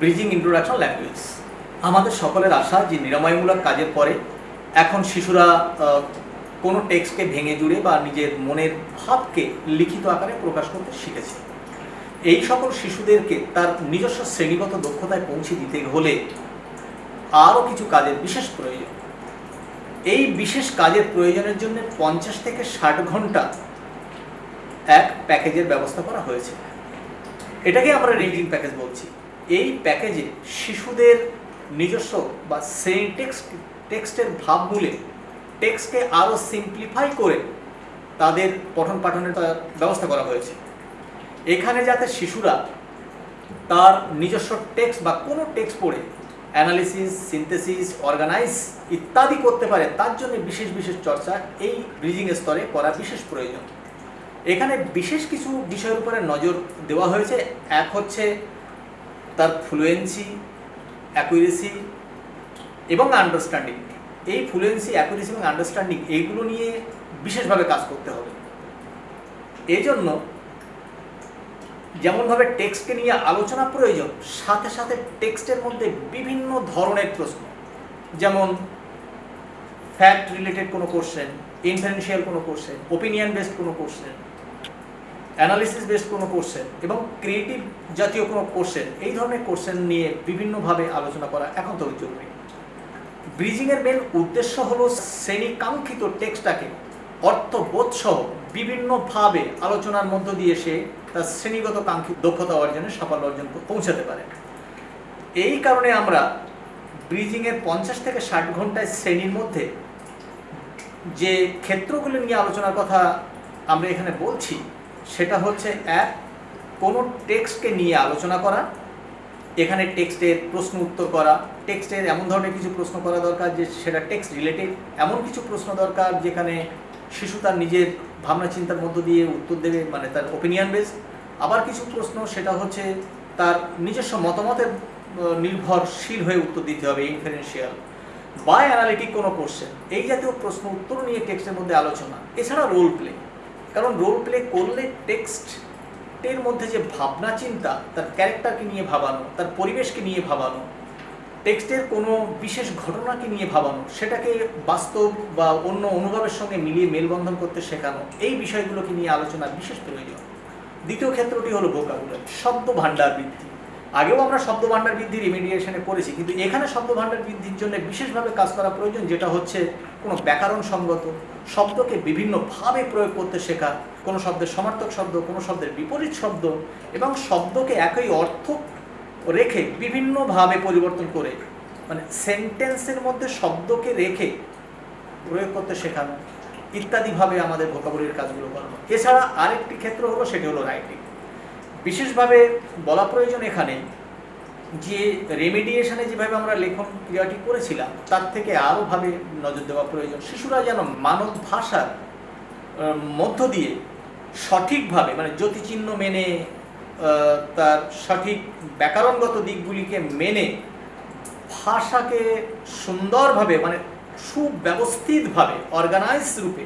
Bridging introduction language আমাদের সকলের আশা যে নিরাময়মূলক কাজের পরে এখন শিশুরা কোনো টেক্সটকে ভেঙে জুড়ে বা নিজের মনের ভাবকে লিখিত আকারে প্রকাশ করতে শিখেছে। এই সকল শিশুদেরকে তার নিজস্ব শ্রেণীগত দক্ষতায় পৌঁছে দিতে হলে আরও কিছু কাজের বিশেষ প্রয়োজন। এই বিশেষ কাজের প্রয়োজনের জন্য পঞ্চাশ থেকে ষাট ঘণ্টা এক প্যাকেজের ব্যবস্থা করা হয়েছে। এটাকে আমরা রিডিং প্যাকেজ বলছি। এই প্যাকেজে শিশুদের নিজস্ব বা সেই টেক্সট টেক্সটের ভাবমূলে টেক্সটকে আরও সিম্পলিফাই করে তাদের পঠন পাঠনের ব্যবস্থা করা হয়েছে। এখানে যাতে শিশুরা তার নিজস্ব টেক্সট বা কোনো টেক্সট পড়ে, অ্যানালিসিস, সিনথেসিস, অর্গানাইজ ইত্যাদি করতে পারে, তার জন্য বিশেষ বিশেষ চর্চা এই ব্রিজিং স্তরে করা বিশেষ প্রয়োজন। এখানে বিশেষ কিছু বিষয়ের উপরে নজর দেওয়া হয়েছে। এক হচ্ছে তার ফ্লুয়েন্সি অ্যাকুরেসি এবং আন্ডারস্ট্যান্ডিং এই ফ্লুয়েন্সি অ্যাকুরেসি এবং আন্ডারস্ট্যান্ডিং এইগুলো নিয়ে বিশেষভাবে কাজ করতে হবে। এই জন্য যেমনভাবে টেক্সটকে নিয়ে আলোচনা প্রয়োজন, সাথে সাথে টেক্সটের মধ্যে বিভিন্ন ধরনের প্রশ্ন। যেমন ফ্যাক্ট রিলেটেড কোনো কোশ্চেন ইনফারেন্সিয়াল কোনো কোশ্চেন ওপিনিয়ন বেসড কোনো কোশ্চেন অ্যানালিসিস বেসড কোনো কোশ্চেন এবং ক্রিয়েটিভ জাতীয় কোনো কোশ্চেন এই ধরনের কোশ্চেন নিয়ে বিভিন্নভাবে আলোচনা করা এখন তো জরুরি। ব্রিজিংয়ের মেন উদ্দেশ্য হলো শ্রেণীকাঙ্ক্ষিত টেক্সটাকে অর্থবোধসহ বিভিন্নভাবে আলোচনার মধ্য দিয়ে সে তার শ্রেণীগত কাঙ্ক্ষিত দক্ষতা অর্জনে সাফল্য অর্জন পৌঁছাতে পারে। এই কারণে আমরা ব্রিজিংয়ের পঞ্চাশ থেকে ষাট ঘন্টায় শ্রেণির মধ্যে যে ক্ষেত্রগুলি নিয়ে আলোচনার কথা আমরা এখানে বলছি সেটা হচ্ছে এক কোনো টেক্সটকে নিয়ে আলোচনা করা, এখানে টেক্সটের প্রশ্ন উত্তর করা, টেক্সটের এমন ধরনের কিছু প্রশ্ন করা দরকার যে সেটা টেক্সট রিলেটেড, এমন কিছু প্রশ্ন দরকার যেখানে শিশু তার নিজের ভাবনা চিন্তার মধ্য দিয়ে উত্তর দেবে মানে তার ওপিনিয়ন বেস আবার কিছু প্রশ্ন, সেটা হচ্ছে তার নিজস্ব মতামতের নির্ভরশীল হয়ে উত্তর দিতে হবে ইনফারেন্সিয়াল বা অ্যানালিটিক কোনো কোশ্চেন এই জাতীয় প্রশ্ন উত্তর নিয়ে টেক্সটের মধ্যে আলোচনা, এছাড়া রোল প্লে কারণ রোল প্লে করলে টেক্সটের মধ্যে যে ভাবনা চিন্তা, তার ক্যারেক্টারকে নিয়ে ভাবানো, তার পরিবেশকে নিয়ে ভাবানো টেক্সটের কোনো বিশেষ ঘটনাকে নিয়ে ভাবানো, সেটাকে বাস্তব বা অন্য অনুভবের সঙ্গে মিলিয়ে মেলবন্ধন করতে শেখানো, এই বিষয়গুলোকে নিয়ে আলোচনা বিশেষ প্রয়োজন। দ্বিতীয় ক্ষেত্রটি হলো বোকাগুলো শব্দ ভাণ্ডার বৃদ্ধি। আগেও আমরা শব্দ ভাণ্ডার বৃদ্ধির রিমিডিয়েশনে করেছি কিন্তু এখানে শব্দ ভাণ্ডার বৃদ্ধির জন্য বিশেষভাবে কাজ করা প্রয়োজন, যেটা হচ্ছে কোনো ব্যাকরণ সঙ্গত, শব্দকে বিভিন্নভাবে প্রয়োগ করতে শেখা, কোনো শব্দের সমার্থক শব্দ, কোনো শব্দের বিপরীত শব্দ, এবং শব্দকে একই অর্থ রেখে বিভিন্নভাবে পরিবর্তন করে মানে সেন্টেন্সের মধ্যে শব্দকে রেখে প্রয়োগ করতে শেখানো ইত্যাদিভাবে আমাদের ভোকাবুলির কাজগুলো করানো। এছাড়া আরেকটি ক্ষেত্র হলো, সেটি হলো রাইটিং বিশেষভাবে বলা প্রয়োজন এখানে যে রেমিডিয়েশনে যেভাবে আমরা লেখন ক্রিয়াটি করেছিলাম, তার থেকে আরোভাবে নজর দেওয়া প্রয়োজন। শিশুরা যেন মানব ভাষার মধ্য দিয়ে সঠিকভাবে মানে জ্যোতিচিহ্ন মেনে তার সঠিক ব্যাকরণগত দিকগুলিকে মেনে ভাষাকে সুন্দরভাবে মানে সুব্যবস্থিতভাবে অর্গানাইজ রূপে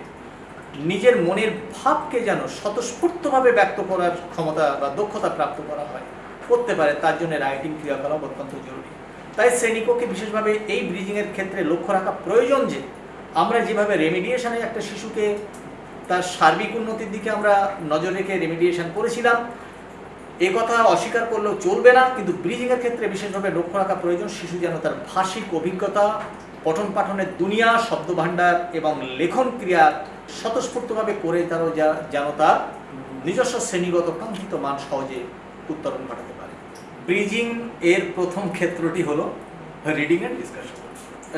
নিজের মনের ভাবকে যেন স্বতঃস্ফূর্তভাবে ব্যক্ত করার ক্ষমতা বা দক্ষতা প্রাপ্ত করা হয়। করতে পারে, তার জন্য রাইটিং ক্রিয়াকলাপ অত্যন্ত জরুরি। তাই শ্রেণীকক্ষে বিশেষভাবে এই ব্রিজিংয়ের ক্ষেত্রে লক্ষ্য রাখা প্রয়োজন যে, আমরা যেভাবে রেমিডিয়েশনে একটা শিশুকে তার সার্বিক উন্নতির দিকে আমরা নজর রেখে রেমিডিয়েশন করেছিলাম, এ কথা অস্বীকার করলেও চলবে না, কিন্তু ব্রিজিংয়ের ক্ষেত্রে বিশেষভাবে লক্ষ্য রাখা প্রয়োজন শিশু যেন তার ভাষিক অভিজ্ঞতা পঠন পাঠনের দুনিয়া, শব্দভাণ্ডার এবং লেখন ক্রিয়া স্বতঃস্ফূর্তভাবে করে তারও যা- যেন তার নিজস্ব শ্রেণীগত কাঙ্ক্ষিত মান সহজে উত্তরণ ঘটাতে পারে। ব্রিজিং এর প্রথম ক্ষেত্রটি হলো রিডিং অ্যান্ড ডিসকাশন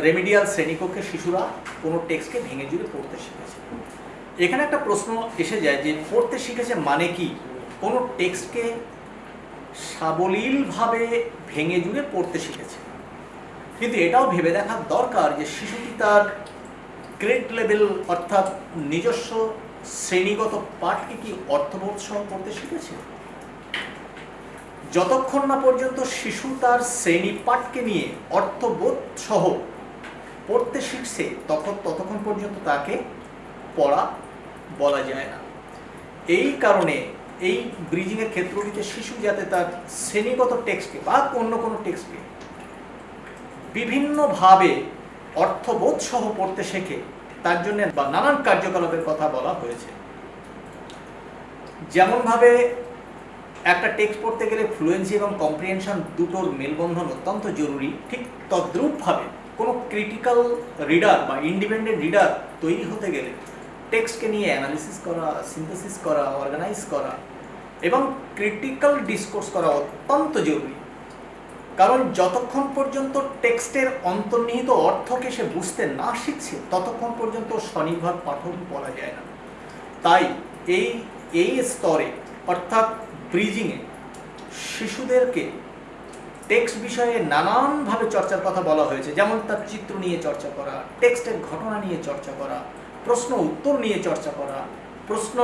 রেমিডিয়াল শ্রেণীকক্ষে শিশুরা কোনো টেক্সটকে ভেঙে জুড়ে পড়তে শিখেছে। এখানে একটা প্রশ্ন এসে যায় যে পড়তে শিখেছে মানে কি? কোনো টেক্সটকে সাবলীলভাবে ভেঙে জুড়ে পড়তে শিখেছে। কিন্তু এটাও ভেবে দেখার দরকার যে শিশুটি তার গ্রেড লেভেল অর্থাৎ নিজস্ব শ্রেণীগত পাঠকে কি অর্থবোধ সহ পড়তে শিখেছে? যতক্ষণ না পর্যন্ত শিশু তার শ্রেণি পাঠকে নিয়ে অর্থবোধ সহ পড়তে শিখছে, তখন ততক্ষণ পর্যন্ত তাকে পড়া বলা যায় না। এই কারণে এই ব্রিজিংয়ের ক্ষেত্রটিতে শিশু যাতে তার শ্রেণীগত টেক্সটকে বা অন্য কোনো টেক্সটকে বিভিন্নভাবে অর্থবোধ সহ পড়তে শেখে। তার জন্য বা নানান কার্যকলাপের কথা বলা হয়েছে। যেমনভাবে একটা টেক্সট পড়তে গেলে ফ্লুয়েন্সি এবং কম্প্রিহেনশন দুটোর মেলবন্ধন অত্যন্ত জরুরি, ঠিক তদ্রূপভাবে কোনো ক্রিটিক্যাল রিডার বা ইন্ডিপেন্ডেন্ট রিডার তৈরি হতে গেলে টেক্সটকে নিয়ে অ্যানালিসিস করা সিনথেসিস করা অর্গানাইজ করা এবং ক্রিটিক্যাল ডিসকোর্স করা অত্যন্ত জরুরি। কারণ যতক্ষণ পর্যন্ত টেক্সটের অন্তর্নিহিত অর্থকে সে বুঝতে না শিখছে, ততক্ষণ পর্যন্ত স্বনির্ভর পাঠক বলা যায় না। তাই এই এই স্তরে, অর্থাৎ ব্রিজিংয়ে শিশুদেরকে টেক্সট বিষয়ে নানানভাবে চর্চার কথা বলা হয়েছে। যেমন তার চিত্র নিয়ে চর্চা করা, টেক্সটের ঘটনা নিয়ে চর্চা করা, প্রশ্ন উত্তর নিয়ে চর্চা করা, প্রশ্ন,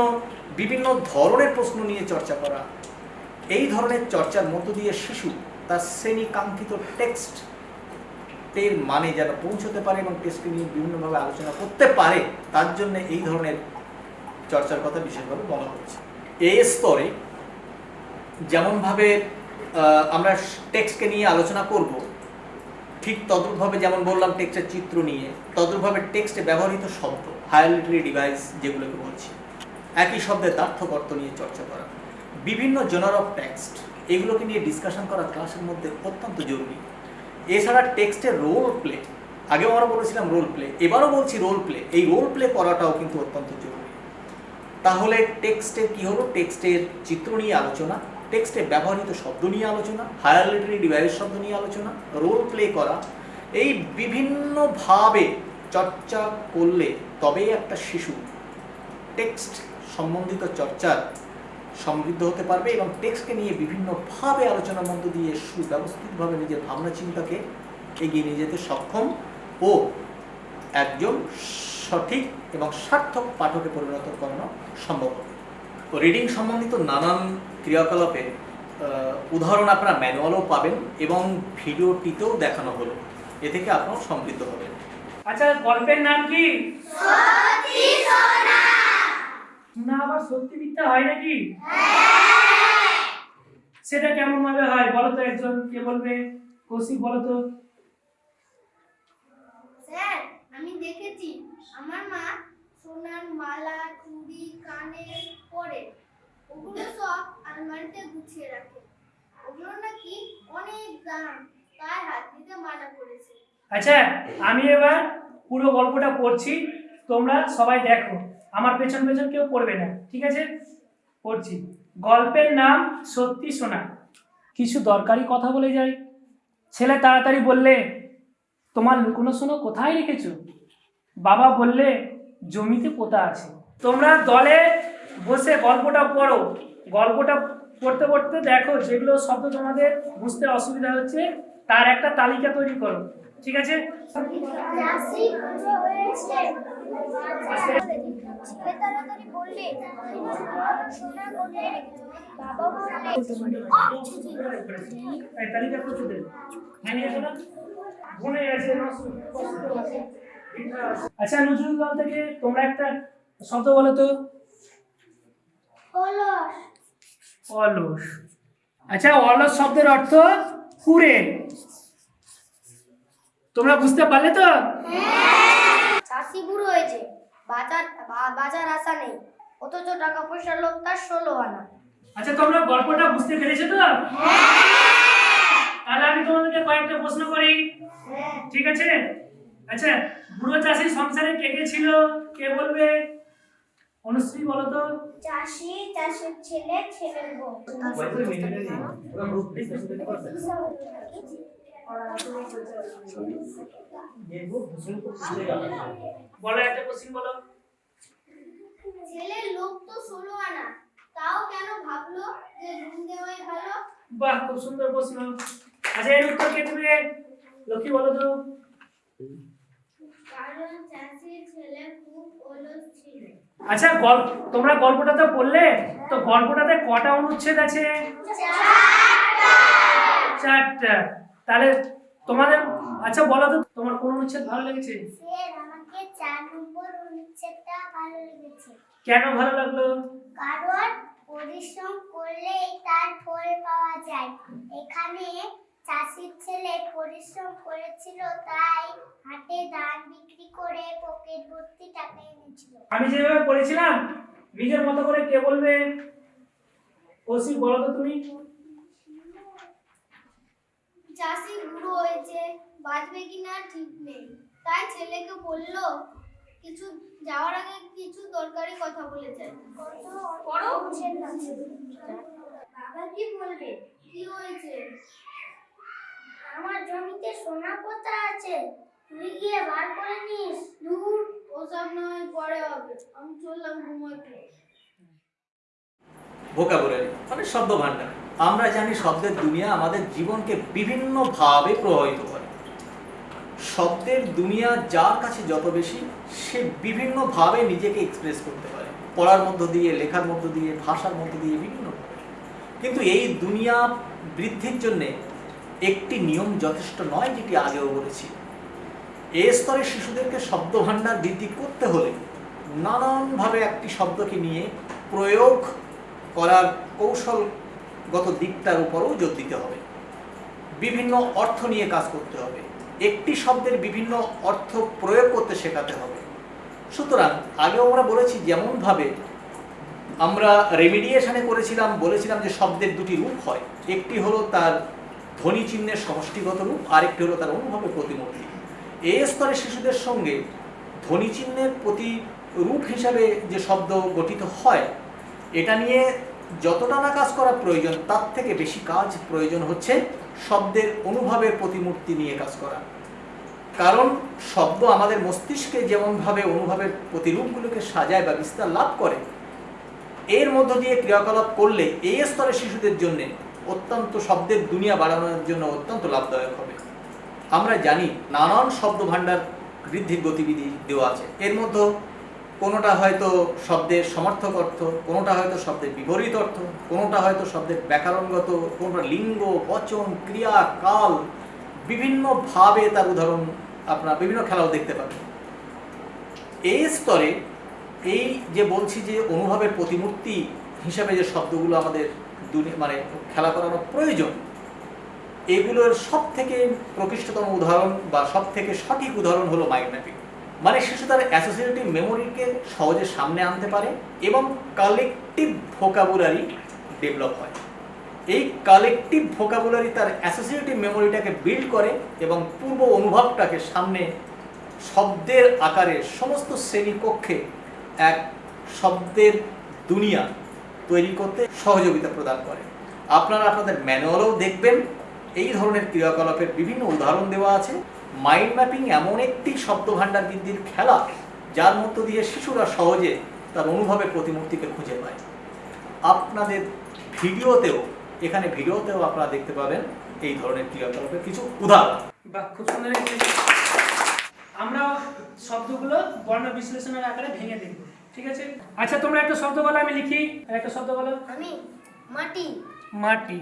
বিভিন্ন ধরনের প্রশ্ন নিয়ে চর্চা করা। এই ধরনের চর্চার মধ্য দিয়ে শিশু তার শ্রেণি কাঙ্ক্ষিত টেক্সট এর মানে যেন পৌঁছতে পারে এবং টেক্সটকে নিয়ে বিভিন্নভাবে আলোচনা করতে পারে, তার জন্য এই ধরনের চর্চার কথা বিশেষভাবে বলা হচ্ছে। এই স্তরে যেমনভাবে আমরা টেক্সটকে নিয়ে আলোচনা করব, ঠিক তদ্রূপভাবে যেমন বললাম টেক্সটের চিত্র নিয়ে, তদ্রূপভাবে টেক্সটে ব্যবহৃত শব্দ হায়ালিটারি ডিভাইস যেগুলোকে বলছি, একই শব্দের তার্থকর্ত নিয়ে চর্চা করা, বিভিন্ন জনার অফ টেক্সট এগুলোকে নিয়ে ডিসকাশন করা ক্লাসের মধ্যে অত্যন্ত জরুরি। এছাড়া টেক্সটের রোল প্লে আগেও আমরা বলেছিলাম রোল প্লে এবারও বলছি রোল প্লে এই রোল প্লে করাটাও কিন্তু অত্যন্ত জরুরি। তাহলে টেক্সটের কি হলো? টেক্সটের চিত্র নিয়ে আলোচনা টেক্সটে ব্যবহৃত শব্দ নিয়ে আলোচনা হায়ার লিটারি ডিভাইস শব্দ নিয়ে আলোচনা রোল প্লে করা, এই বিভিন্নভাবে চর্চা করলে তবেই একটা শিশু টেক্সট সম্বন্ধিত চর্চার সমৃদ্ধ হতে পারবে এবং টেক্সটকে নিয়ে বিভিন্নভাবে আলোচনার মধ্য দিয়ে সুব্যবস্থিতভাবে নিজের ভাবনা চিন্তাকে এগিয়ে নিয়ে যেতে সক্ষম ও একজন সঠিক এবং সার্থক পাঠকে পরিণত করানো সম্ভব হবে। তো রিডিং সম্বন্ধিত নানান ক্রিয়াকলাপে উদাহরণ আপনারা ম্যানুয়ালও পাবেন এবং ভিডিওটিতেও দেখানো হলো। এ থেকে আপনারাও সমৃদ্ধ হবেন। আচ্ছা গল্পের নাম কি? না আবার সত্যি মিথ্যা হয় নাকি? সেটা কেমন ভাবে হয়? বলো তো একজন কে বলবে? কৌশিক বলো তো। স্যার আমি দেখেছি। আমার মা সোনার মালা চুড়ি কানের পরে ওগুলো সব আলমারিতে গুছিয়ে রাখে। ওগুলো নাকি অনেক দাম। তাই হাত দিতে মানা করেছে। আচ্ছা আমি এবার পুরো গল্পটা পড়ছি। তোমরা সবাই দেখো। আমার পেছন পেছন কেউ পড়বে না। ঠিক আছে? পড়ছি। গল্পের নাম সত্যি শোনা। কিছু দরকারি কথা বলে যাই। ছেলে তাড়াতাড়ি বললে, তোমার লুকোনো শোনো কোথায় রেখেছো? বাবা বললে, জমিতে পোতা আছে। তোমরা দলে বসে গল্পটা পড়ো। গল্পটা পড়তে পড়তে দেখো, যেগুলো শব্দ তোমাদের বুঝতে অসুবিধা হচ্ছে, তার একটা তালিকা তৈরি করো। ঠিক আছে? তাড়াতাড়ি বললে সোনা কোথায় রেখেছো বাবা বললে তালিকা করতে হ্যাঁ। আচ্ছা নজরুল দল থেকে তোমরা একটা শব্দ বলো তো। অলস। অলস। আচ্ছা অলস শব্দের অর্থ কুড়ে। তোমরা বুঝতে পারলে তো? চাষি বুড়ো হয়েছে। বাজার বাজার আসা নেই। অথচ টাকা পয়সার লোক তার ষোলো আনা। আচ্ছা তোমরা গল্পটা বুঝতে পেরেছ তো? তাহলে আমি তোমাদেরকে কয়েকটা প্রশ্ন করি। ঠিক আছে? আচ্ছা বুড়ো চাষি সংসারে কে কে ছিল? কে বলবে? অনুশ্রী বলো তো। চাষি চাষের ছেলে ছেলের বউ। বলো একটা কোশ্চিন বলো। ছেলের লোক তো ষোলো আনা। তাও কেন ভাবলো যে ঋণ দেওয়াই ভালো? বাহ খুব সুন্দর প্রশ্ন। আচ্ছা এর উত্তর কে দেবে? লক্ষ্মী বলো তো। কারণ চাষির ছেলে খুব অলস ছিল। আচ্ছা গল্প তোমরা গল্পটা তো পড়লে তো গল্পটাতে কটা অনুচ্ছেদ আছে? চারটা। তাহলে তোমাদের আচ্ছা বলো তো তোমার কোন অনুচ্ছেদ ভালো লেগেছে? স্যার আমাকে চার নম্বর অনুচ্ছেদটা ভালো লেগেছে। কেন ভালো লাগল? কারণ পরিশ্রম করলেই তার ফল পাওয়া যায়। এখানে চাষির ছেলে পরিশ্রম করেছিল তাই হাটে ধান বিক্রি করে পকেট ভর্তি টাকা এনেছিল। আমি যেভাবে পড়েছিলাম নিজের মতো করে কে বলবে? ওসি বলো তো তুমি। চাষি বুড়ো হয়েছে বাঁচবে কিনা ঠিক নেই। তাই ছেলেকে বলল কিছু যাওয়ার আগে কিছু দরকারি কথা বলে যায় বাবা কি বলবে? কি হয়েছে? আমার জমিতে সোনা পোতা আছে। তুই গিয়ে বার করে নিস। দূর ওসব নয় পরে হবে। আমি চললাম ঘুমাতে। ভোকাবুলারি মানে শব্দ ভাণ্ডার। আমরা জানি শব্দের দুনিয়া আমাদের জীবনকে বিভিন্নভাবে প্রভাবিত করে। শব্দের দুনিয়া যার কাছে যত বেশি, সে বিভিন্নভাবে নিজেকে এক্সপ্রেস করতে পারে। পড়ার মধ্য দিয়ে, লেখার মধ্য দিয়ে, ভাষার মধ্য দিয়ে, বিভিন্ন কিন্তু এই দুনিয়া বৃদ্ধির জন্যে একটি নিয়ম যথেষ্ট নয় যেটি আগেও বলেছি। এ স্তরের শিশুদেরকে শব্দ ভাণ্ডার বৃদ্ধি করতে হলে নানানভাবে একটি শব্দকে নিয়ে প্রয়োগ করার কৌশলগত দিকটার উপরও জোর দিতে হবে। বিভিন্ন অর্থ নিয়ে কাজ করতে হবে। একটি শব্দের বিভিন্ন অর্থ প্রয়োগ করতে শেখাতে হবে। সুতরাং আগেও আমরা বলেছি যেমনভাবে আমরা রেমিডিয়েশনে করেছিলাম, বলেছিলাম যে শব্দের দুটি রূপ হয়। একটি হলো তার ধ্বনি চিহ্নের সমষ্টিগত রূপ, আরেকটি হলো তার অনুভবের প্রতিমূর্তি। এই স্তরে শিশুদের সঙ্গে ধ্বনি চিহ্নের প্রতি রূপ হিসাবে যে শব্দ গঠিত হয় এটা নিয়ে যতটা না কাজ করা প্রয়োজন, তার থেকে বেশি কাজ প্রয়োজন হচ্ছে শব্দের অনুভবের প্রতিমূর্তি নিয়ে কাজ করা। কারণ শব্দ আমাদের মস্তিষ্কে যেমনভাবে অনুভবের প্রতিরূপগুলোকে সাজায় বা বিস্তার লাভ করে, এর মধ্য দিয়ে ক্রিয়াকলাপ করলে এই স্তরের শিশুদের জন্য অত্যন্ত শব্দের দুনিয়া বাড়ানোর জন্য অত্যন্ত লাভদায়ক হবে। আমরা জানি নানান শব্দ ভাণ্ডার বৃদ্ধির গতিবিধি দেওয়া আছে। এর মধ্যে কোনোটা হয়তো শব্দের সমর্থক অর্থ, কোনোটা হয়তো শব্দের বিপরীত অর্থ, কোনোটা হয়তো শব্দের ব্যাকরণগত, কোনোটা লিঙ্গ, বচন, ক্রিয়া, কাল বিভিন্নভাবে তার উদাহরণ আপনার বিভিন্ন খেলাও দেখতে পাবেন। এই স্তরে এই যে বলছি যে অনুভবের প্রতিমূর্তি হিসাবে যে শব্দগুলো আমাদের মানে খেলা করানো প্রয়োজন, এগুলোর সব থেকে প্রকৃষ্টতম উদাহরণ বা সব থেকে সঠিক উদাহরণ হলো মাইন্ড ম্যাপিং। মানে শিশু তার অ্যাসোসিয়েটিভ মেমোরিকে সহজে সামনে আনতে পারে এবং কালেকটিভ ভোকাবুলারি ডেভেলপ হয়। এই কালেকটিভ ভোকাবুলারি তার অ্যাসোসিয়েটিভ মেমোরিটাকে বিল্ড করে এবং পূর্ব অনুভবটাকে সামনে শব্দের আকারে সমস্ত শ্রেণীকক্ষে এক শব্দের দুনিয়া তৈরি করতে সহযোগিতা প্রদান করে। আপনারা আপনাদের ম্যানুয়ালও দেখবেন। এই ধরনের ক্রিয়াকলাপের বিভিন্ন উদাহরণ দেওয়া আছে। মাইন্ড ম্যাপিং এমন একটি শব্দ ভাণ্ডার বৃদ্ধির খেলা যার মধ্য দিয়ে শিশুরা সহজে তার অনুভবের প্রতিমূর্তিকে খুঁজে পায়। আপনাদের ভিডিওতেও এখানে ভিডিওতেও আপনারা দেখতে পাবেন এই ধরনের ক্রিয়াকলাপের কিছু উদাহরণ। বা খুব সুন্দর আমরা শব্দগুলো বর্ণ বিশ্লেষণের আকারে ভেঙে দেখব ঠিক আছে? আচ্ছা তোমরা একটা শব্দ বলো আমি লিখি। আর একটা শব্দ বলো। আমি মাটি। মাটি।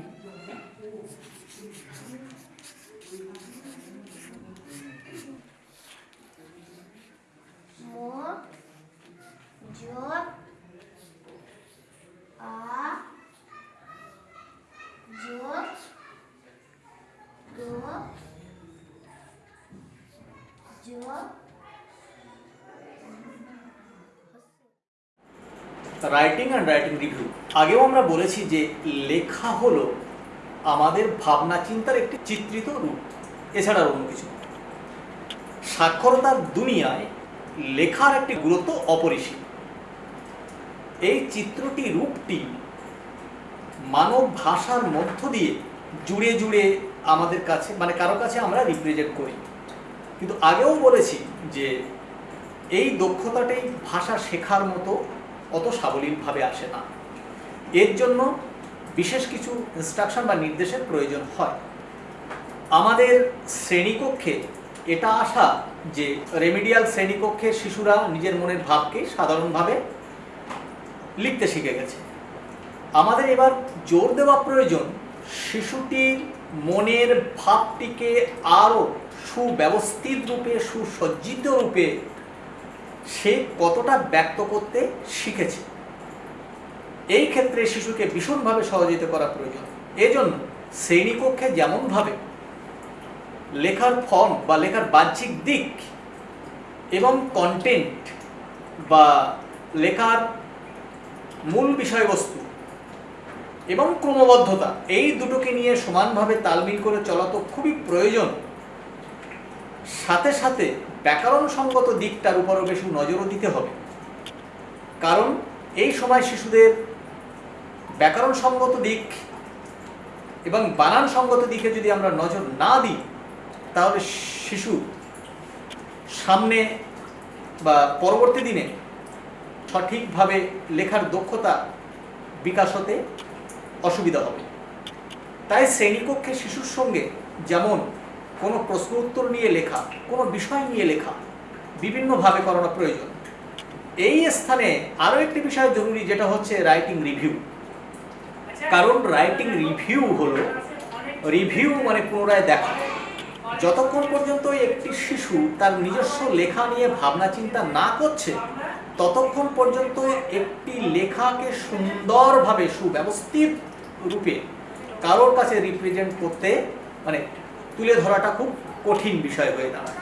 রাইটিং অ্যান্ড রাইটিং রিভিউ আগেও আমরা বলেছি যে লেখা হলো আমাদের ভাবনা চিন্তার একটি চিত্রিত রূপ, এছাড়া অন্য কিছু। সাক্ষরতার দুনিয়ায় লেখার একটি গুরুত্ব অপরিসীম। এই চিত্রটি রূপটি মানব ভাষার মধ্য দিয়ে জুড়ে জুড়ে আমাদের কাছে মানে কারও কাছে আমরা রিপ্রেজেন্ট করি। কিন্তু আগেও বলেছি যে এই দক্ষতাটাই ভাষা শেখার মতো অত সাবলীলভাবে আসে না। এর জন্য বিশেষ কিছু ইনস্ট্রাকশন বা নির্দেশের প্রয়োজন হয়। আমাদের শ্রেণীকক্ষে এটা আশা যে রেমিডিয়াল শ্রেণীকক্ষে শিশুরা নিজের মনের ভাবকে সাধারণভাবে লিখতে শিখে গেছে। আমাদের এবার জোর দেওয়া প্রয়োজন শিশুটির মনের ভাবটিকে আরও সুব্যবস্থিত রূপে, সুসজ্জিত রূপে সে কতটা ব্যক্ত করতে শিখেছে। এই ক্ষেত্রে শিশুকে ভীষণভাবে সহযোগিতা করা প্রয়োজন। এজন্য শ্রেণীকক্ষে যেমনভাবে লেখার ফর্ম বা লেখার বাহ্যিক দিক এবং কন্টেন্ট বা লেখার মূল বিষয়বস্তু এবং ক্রমবদ্ধতা, এই দুটোকে নিয়ে সমানভাবে তালমিল করে চলা তো খুবই প্রয়োজন। সাথে সাথে ব্যাকরণ সঙ্গত দিকটার উপরও বেশি নজরও দিতে হবে। কারণ এই সময় শিশুদের ব্যাকরণ সঙ্গত দিক এবং বানান সঙ্গত দিকে যদি আমরা নজর না দিই তাহলে শিশু সামনে বা পরবর্তী দিনে সঠিকভাবে লেখার দক্ষতা বিকাশ হতে অসুবিধা হবে। তাই শ্রেণীকক্ষে শিশুর সঙ্গে যেমন কোনো প্রশ্ন উত্তর নিয়ে লেখা, কোনো বিষয় নিয়ে লেখা বিভিন্নভাবে করানো প্রয়োজন। এই স্থানে আরও একটি বিষয় জরুরি, যেটা হচ্ছে রাইটিং রিভিউ কারণ রাইটিং রিভিউ হলো রিভিউ মানে পুনরায় দেখা। যতক্ষণ পর্যন্ত একটি শিশু তার নিজস্ব লেখা নিয়ে ভাবনা চিন্তা না করছে, ততক্ষণ পর্যন্ত একটি লেখাকে সুন্দরভাবে সুব্যবস্থিত রূপে কারোর কাছে রিপ্রেজেন্ট করতে মানে তুলে ধরাটা খুব কঠিন বিষয় হয়ে দাঁড়ায়।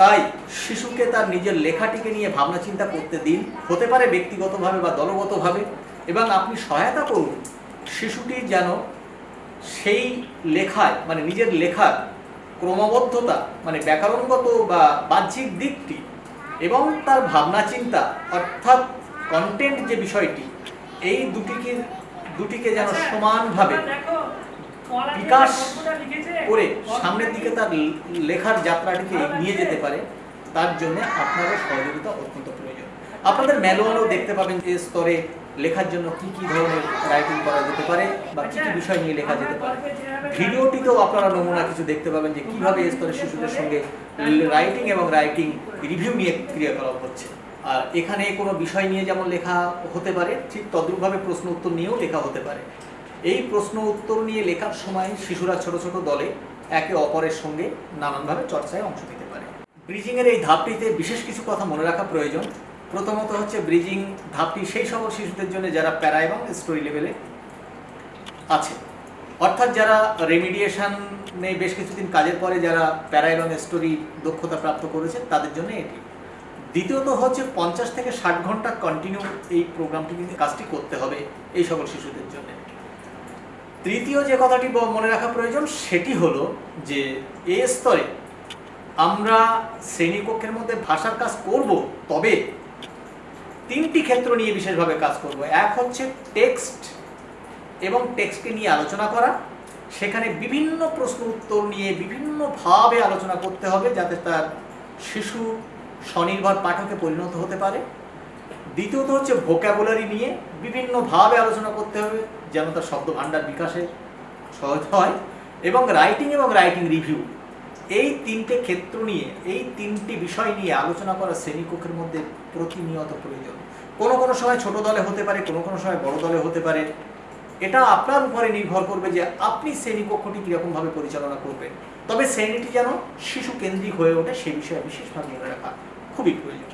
তাই শিশুকে তার নিজের লেখাটিকে নিয়ে ভাবনা চিন্তা করতে দিন, হতে পারে ব্যক্তিগতভাবে বা দলগতভাবে, এবং আপনি সহায়তা করুন শিশুটি যেন সেই লেখায় মানে নিজের লেখার ক্রমবদ্ধতা মানে ব্যাকরণগত বা বাহ্যিক দিকটি এবং তার ভাবনা চিন্তা অর্থাৎ কন্টেন্ট যে বিষয়টি এই দুটিকে দুটিকে যেন সমানভাবে বিকাশ করে সামনের দিকে তার লেখার যাত্রাটিকে নিয়ে যেতে পারে তার জন্য আপনারও সহযোগিতা অত্যন্ত প্রয়োজন। আপনাদের ম্যানুয়ালও দেখতে পাবেন যে স্তরে লেখার জন্য কি কি ধরনের রাইটিং করা যেতে পারে বা কি কি বিষয় নিয়ে লেখা যেতে পারে। ভিডিওটিতেও আপনারা নমুনা কিছু দেখতে পাবেন যে কীভাবে এই স্তরে শিশুদের সঙ্গে রাইটিং এবং রাইটিং রিভিউ নিয়ে ক্রিয়াকলাপ হচ্ছে। আর এখানে কোনো বিষয় নিয়ে যেমন লেখা হতে পারে ঠিক তদ্রূপভাবে প্রশ্ন উত্তর নিয়েও লেখা হতে পারে। এই প্রশ্ন উত্তর নিয়ে লেখার সময় শিশুরা ছোট ছোট দলে একে অপরের সঙ্গে নানানভাবে চর্চায় অংশ নিতে পারে। ব্রিজিংয়ের এই ধাপটিতে বিশেষ কিছু কথা মনে রাখা প্রয়োজন। প্রথমত হচ্ছে ব্রিজিং ধাপটি সেই সকল শিশুদের জন্য যারা প্যারা এবং স্টোরি লেভেলে আছে। অর্থাৎ যারা রেমিডিয়েশনে বেশ কিছুদিন কাজের পরে যারা প্যারা এবং স্টোরি দক্ষতা প্রাপ্ত করেছে তাদের জন্য এটি। দ্বিতীয়ত হচ্ছে পঞ্চাশ থেকে ষাট ঘণ্টা কন্টিনিউ এই প্রোগ্রামটি কাজটি করতে হবে এই সকল শিশুদের জন্য। তৃতীয় যে কথাটি মনে রাখা প্রয়োজন, সেটি হলো যে এ স্তরে আমরা শ্রেণীকক্ষের মধ্যে ভাষার কাজ করব তবে তিনটি ক্ষেত্র নিয়ে বিশেষভাবে কাজ করব। এক হচ্ছে টেক্সট এবং টেক্সটকে নিয়ে আলোচনা করা। সেখানে বিভিন্ন প্রশ্ন উত্তর নিয়ে বিভিন্নভাবে আলোচনা করতে হবে যাতে তার শিশু স্বনির্ভর পাঠকে পরিণত হতে পারে। দ্বিতীয়ত হচ্ছে ভোক্যাবুলারি নিয়ে বিভিন্নভাবে আলোচনা করতে হবে যেন তার শব্দ ভাণ্ডার বিকাশে সহজ হয় এবং রাইটিং এবং রাইটিং রিভিউ এই তিনটে ক্ষেত্র নিয়ে, এই তিনটি বিষয় নিয়ে আলোচনা করা শ্রেণীকক্ষের মধ্যে প্রতিনিয়ত প্রয়োজন। কোনো কোনো সময় ছোট দলে হতে পারে, কোনো কোনো সময় বড় দলে হতে পারে। এটা আপনার উপরে নির্ভর করবে যে আপনি শ্রেণীকক্ষটি কীরকমভাবে পরিচালনা করবেন। তবে শ্রেণীটি যেন শিশু কেন্দ্রিক হয়ে ওঠে সেই বিষয়ে বিশেষভাবে মনে রাখা খুবই প্রয়োজন।